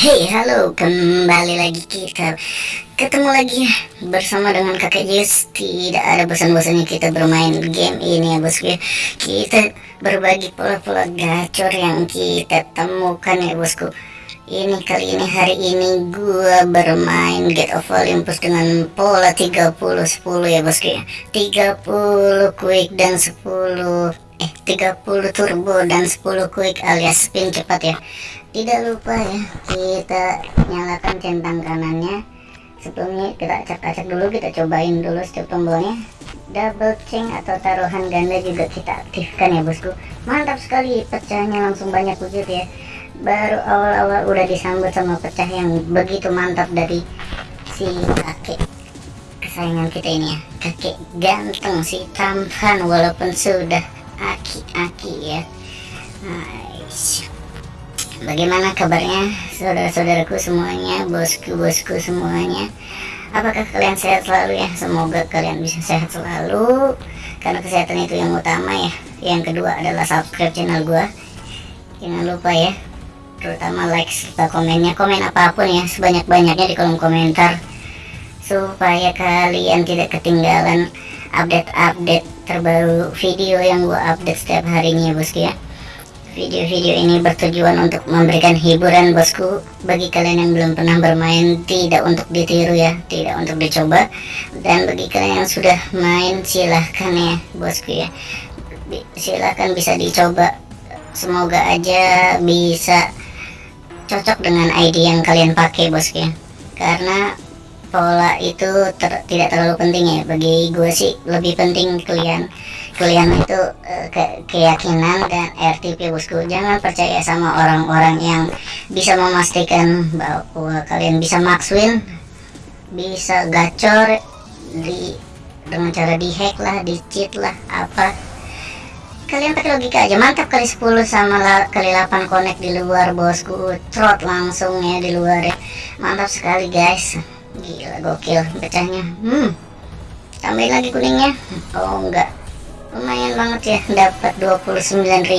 Hey halo. Kembali lagi kita ketemu lagi bersama dengan kakak Jus tidak ada bosan-bosannya kita bermain game ini ya bosku ya kita berbagi pola-pola gacor yang kita temukan ya bosku. Ini kali ini hari ini gua bermain Get of Olympus dengan pola 30 10 ya bosku ya 30 quick dan 10 eh 30 turbo dan 10 quick alias spin cepat ya tidak lupa ya kita nyalakan centang kanannya. Sebelumnya kita acak-acak dulu kita cobain dulu setiap tombolnya. Double chain atau taruhan ganda juga kita aktifkan ya bosku. Mantap sekali pecahnya langsung banyak wujud ya. Baru awal-awal udah disambut sama pecah yang begitu mantap dari si kakek kesayangan kita ini ya. Kakek ganteng si tampan walaupun sudah aki-aki ya. Nice Bagaimana kabarnya saudara-saudaraku semuanya, bosku-bosku semuanya? Apakah kalian sehat selalu ya? Semoga kalian bisa sehat selalu karena kesehatan itu yang utama ya. Yang kedua adalah subscribe channel gua. Jangan lupa ya, terutama like serta komennya, komen apa pun ya sebanyak-banyaknya di kolom komentar supaya kalian tidak ketinggalan update-update terbaru video yang gua update setiap harinya bosku ya. Video-video ini bertujuan untuk memberikan hiburan bosku. Bagi kalian yang belum pernah bermain Tidak untuk ditiru ya Tidak untuk dicoba. Dan bagi kalian yang sudah main silahkan ya bosku ya. Silahkan bisa dicoba. Semoga aja bisa cocok dengan ID yang kalian pakai bosku ya. Karena pola itu ter tidak terlalu penting ya. Bagi gue sih lebih penting kalian kalian itu uh, ke keyakinan dan RTP bosku. Jangan percaya sama orang-orang yang bisa memastikan bahwa kalian bisa makswin bisa gacor di dengan cara dihack lah di cheat lah apa. Kalian pakai logika aja. Mantap kali 10 sama kali 8 connect di luar bosku. Trot langsung ya di luar ya. Mantap sekali guys. Gila gokil pecahnya. Hmm. Tambahin lagi kuningnya. Oh enggak lumayan banget ya dapat 29.000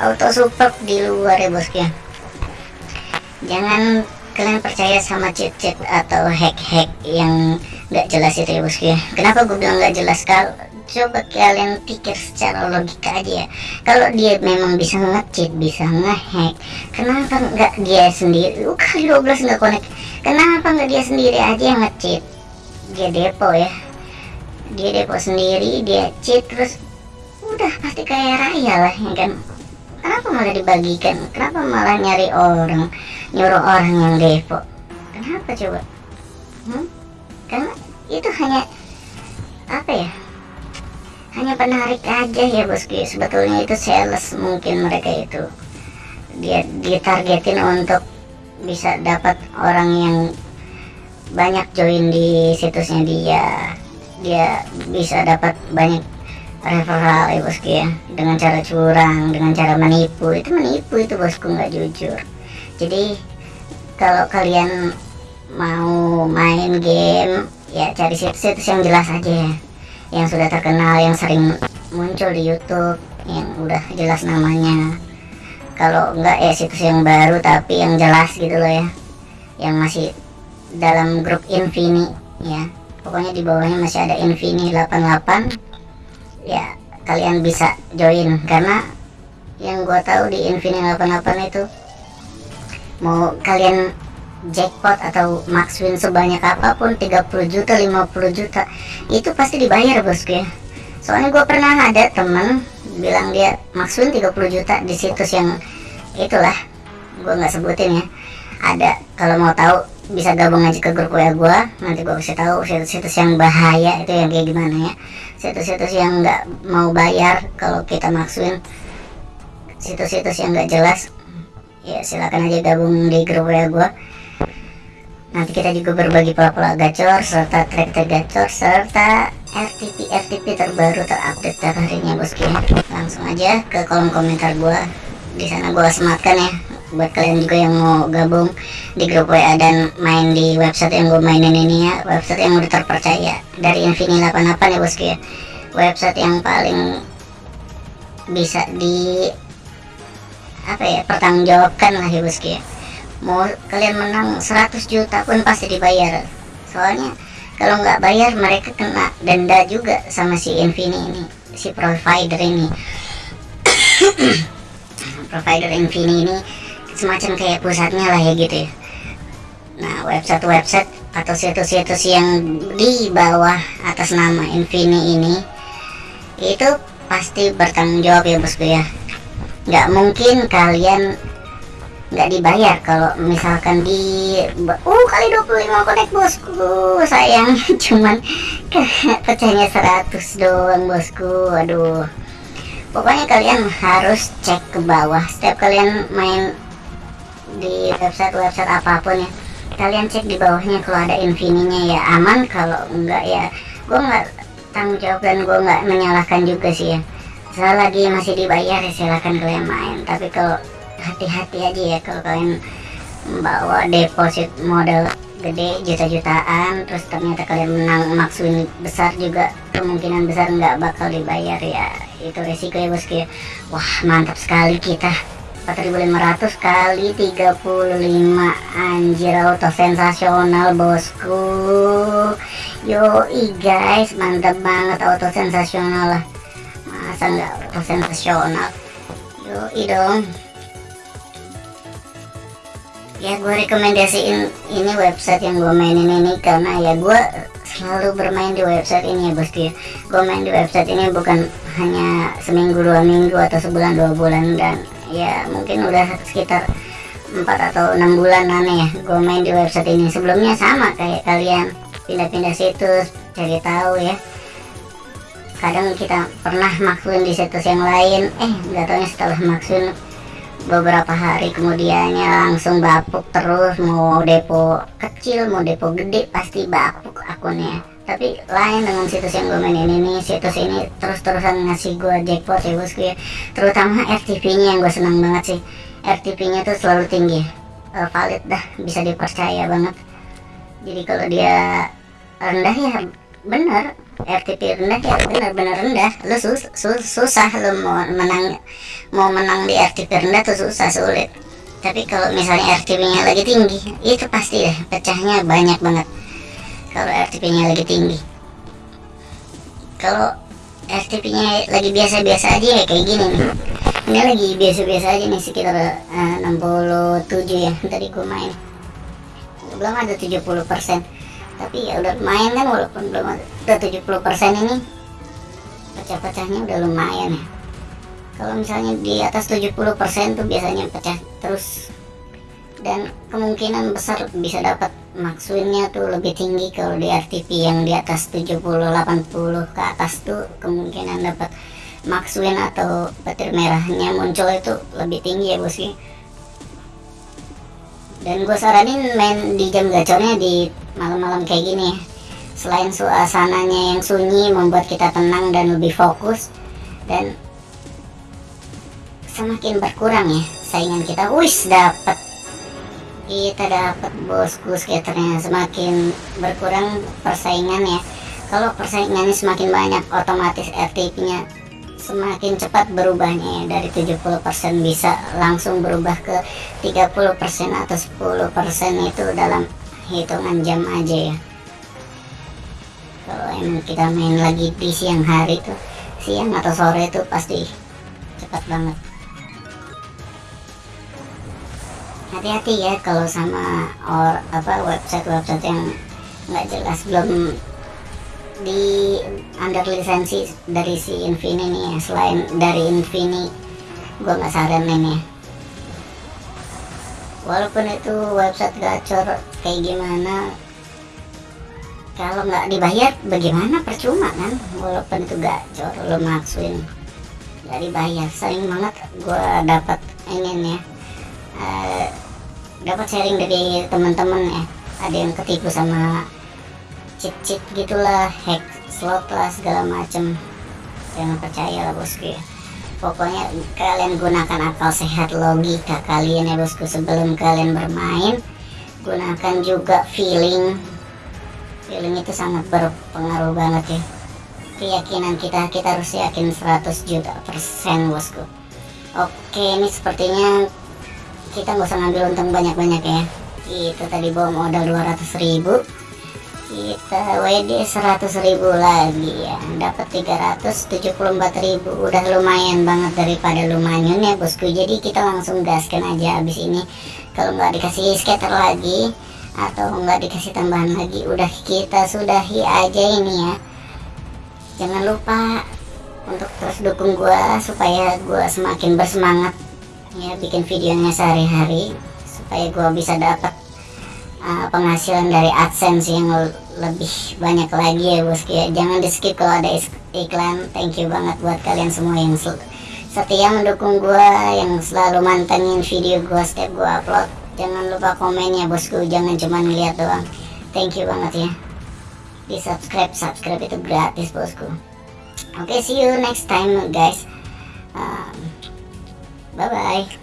auto support di luar ya bosku ya jangan kalian percaya sama cheat-cheat atau hack-hack yang gak jelas itu ya bosku ya kenapa gue bilang gak jelas? Kalau coba kalian pikir secara logika aja ya. Kalau dia memang bisa nge-cheat bisa nge-hack kenapa nggak dia sendiri? Uh, kali 12 nggak connect. Kenapa nggak dia sendiri aja yang nge-cheat? Dia depo ya dia depo sendiri dia cheat terus udah pasti kaya raya lah ya kan? Kenapa malah dibagikan? Kenapa malah nyari orang nyuruh orang yang depo? Kenapa coba? Hmm? karena itu hanya apa ya? Hanya penarik aja ya bosku ya. sebetulnya itu sales mungkin mereka itu. Dia ditargetin untuk bisa dapat orang yang banyak join di situsnya dia dia bisa dapat banyak referral ya bosku ya. Dengan cara curang dengan cara menipu. Itu menipu itu bosku nggak jujur. Jadi kalau kalian mau main game ya cari situs-situs yang jelas aja ya. Yang sudah terkenal yang sering muncul di YouTube yang udah jelas namanya. Kalau enggak ya situs yang baru tapi yang jelas gitu loh ya. Yang masih dalam grup Infini ya pokoknya di bawahnya masih ada Infini 88 ya kalian bisa join. Karena yang gua tahu di Infini 88 itu mau kalian jackpot atau max win sebanyak apa pun 30 juta 50 juta itu pasti dibayar bosku ya. Soalnya gue pernah ada temen bilang dia max win 30 juta di situs yang itulah gue nggak sebutin ya. Ada kalau mau tahu bisa gabung aja ke grup WA gue nanti gue kasih tahu situs-situs yang bahaya itu yang kayak gimana ya. Situs-situs yang nggak mau bayar kalau kita maksuin. Situs-situs yang nggak jelas. Ya silakan aja gabung di grup WA gue nanti kita juga berbagi pola-pola gacor serta track-track gacor serta RTP RTP terbaru terupdate tiap harinya bosku ya langsung aja ke kolom komentar gue di sana gue sematkan ya buat kalian juga yang mau gabung di grup WA dan main di website yang gue mainin ini ya website yang udah terpercaya dari Infini 88 ya bosku ya. Website yang paling bisa di apa ya pertanggungjawabkan lah ya bosku ya. Mau kalian menang 100 juta pun pasti dibayar. Soalnya kalau nggak bayar mereka kena denda juga sama si Infini ini si provider ini. Provider Infini ini semacam kayak pusatnya lah ya gitu ya. Nah website-website atau situs-situs yang di bawah atas nama Infini ini itu pasti bertanggung jawab ya bosku ya. Nggak mungkin kalian nggak dibayar kalau misalkan di uh kali 25 konek bosku sayang. Cuman pecahnya 100 doang bosku aduh. Pokoknya kalian harus cek ke bawah. Setiap kalian main di website-website apa pun ya. Kalian cek di bawahnya kalau ada infininya ya aman kalau enggak ya gue nggak tanggung jawab dan gue nggak menyalahkan juga sih ya. Selagi masih dibayar ya silahkan kalian main. Tapi kalau hati-hati aja ya kalau kalian membawa deposit modal gede juta-jutaan terus ternyata kalian menang maksud besar juga kemungkinan besar nggak bakal dibayar ya. Itu resiko ya bosku ya wah mantap sekali kita 4500 kali 35 anjir auto sensasional bosku. Yoi guys mantap banget auto sensasional lah. Masa nggak auto sensasional? Yoi dong. Ya gue rekomendasiin ini website yang gue mainin ini karena ya gue selalu bermain di website ini ya bosku ya. Gue main di website ini bukan hanya seminggu dua minggu atau sebulan dua bulan dan ya mungkin udah sekitar empat atau enam bulan aneh ya gue main di website ini. Sebelumnya sama kayak kalian pindah-pindah situs cari tahu ya. Kadang kita pernah maksud di situs yang lain eh nggak tahunya setelah maksud beberapa hari kemudiannya langsung bapuk terus. Mau depo kecil mau depo gede pasti bapuk akunnya tapi lain dengan situs yang gue mainin ini situs ini terus-terusan ngasih gue jackpot ya bosku ya terutama RTP nya yang gue senang banget sih. RTP nya tuh selalu tinggi. Uh, valid dah bisa dipercaya banget. Jadi kalau dia rendah ya bener. RTP rendah ya benar-benar rendah. Lu sus, sus, susah lu mau menang mau menang di RTP rendah tuh susah sulit. Tapi kalau misalnya RTP nya lagi tinggi itu pasti deh pecahnya banyak banget kalau RTP nya lagi tinggi. Kalau RTP nya lagi biasa-biasa aja ya kayak gini nih. Ini lagi biasa-biasa aja nih sekitar uh, 67 ya tadi gue main. Belum ada 70 persen. Tapi ya udah main kan walaupun belum udah 70% ini pecah-pecahnya udah lumayan ya. Kalau misalnya di atas 70% tuh biasanya pecah terus dan kemungkinan besar bisa dapat. Maksudnya tuh lebih tinggi kalau di RTP yang di atas 70 80 ke atas tuh kemungkinan dapat maksudin atau petir merahnya muncul itu lebih tinggi ya bosnya dan gue saranin main di jam gacornya di malam-malam kayak gini ya. Selain suasananya yang sunyi membuat kita tenang dan lebih fokus dan semakin berkurang ya saingan kita. Wis dapat kita dapat bosku skaternya semakin berkurang persaingan ya. Kalau persaingannya semakin banyak otomatis RTP nya semakin cepat berubahnya ya. Dari 70% bisa langsung berubah ke 30% atau 10% itu dalam hitungan jam aja ya. Kalau emang kita main lagi di siang hari tuh siang atau sore itu pasti cepat banget hati-hati ya kalau sama or apa website website yang nggak jelas. Belum di under lisensi dari si Infini nih ya. Selain dari Infini gue nggak saranin ya. Walaupun itu website gacor kayak gimana kalau nggak dibayar bagaimana? Percuma kan? Walaupun itu gacor lo maksudin nggak dibayar. Sering banget gue dapat ingin ya uh, dapat sharing dari teman-teman ya. Ada yang ketipu sama cheat-cheat gitulah hack slot lah segala macem. Jangan percaya lah bosku ya. Pokoknya kalian gunakan akal sehat logika kalian ya bosku. Sebelum kalian bermain gunakan juga feeling. Feeling itu sangat berpengaruh banget ya. Keyakinan kita kita harus yakin 100 juta persen bosku. Oke ini sepertinya kita nggak usah ngambil untung banyak-banyak ya. Kita tadi bawa modal 200 ribu. Kita WD 100 ribu lagi ya. Dapat 374 ribu. Udah lumayan banget daripada lumayan ya bosku. Jadi kita langsung gaskan aja habis ini. Kalau nggak dikasih scatter lagi atau nggak dikasih tambahan lagi udah kita sudahi aja ini ya. Jangan lupa untuk terus dukung gua supaya gua semakin bersemangat ya bikin videonya sehari-hari supaya gua bisa dapat uh, penghasilan dari AdSense yang lebih banyak lagi ya bosku ya jangan di skip kalau ada iklan. Thank you banget buat kalian semua yang setia mendukung gua yang selalu mantengin video gua setiap gua upload. Jangan lupa komen ya bosku. Jangan cuma ngeliat doang. Thank you banget ya. Di subscribe subscribe itu gratis bosku. Oke okay, see you next time guys. Um, Bye-bye.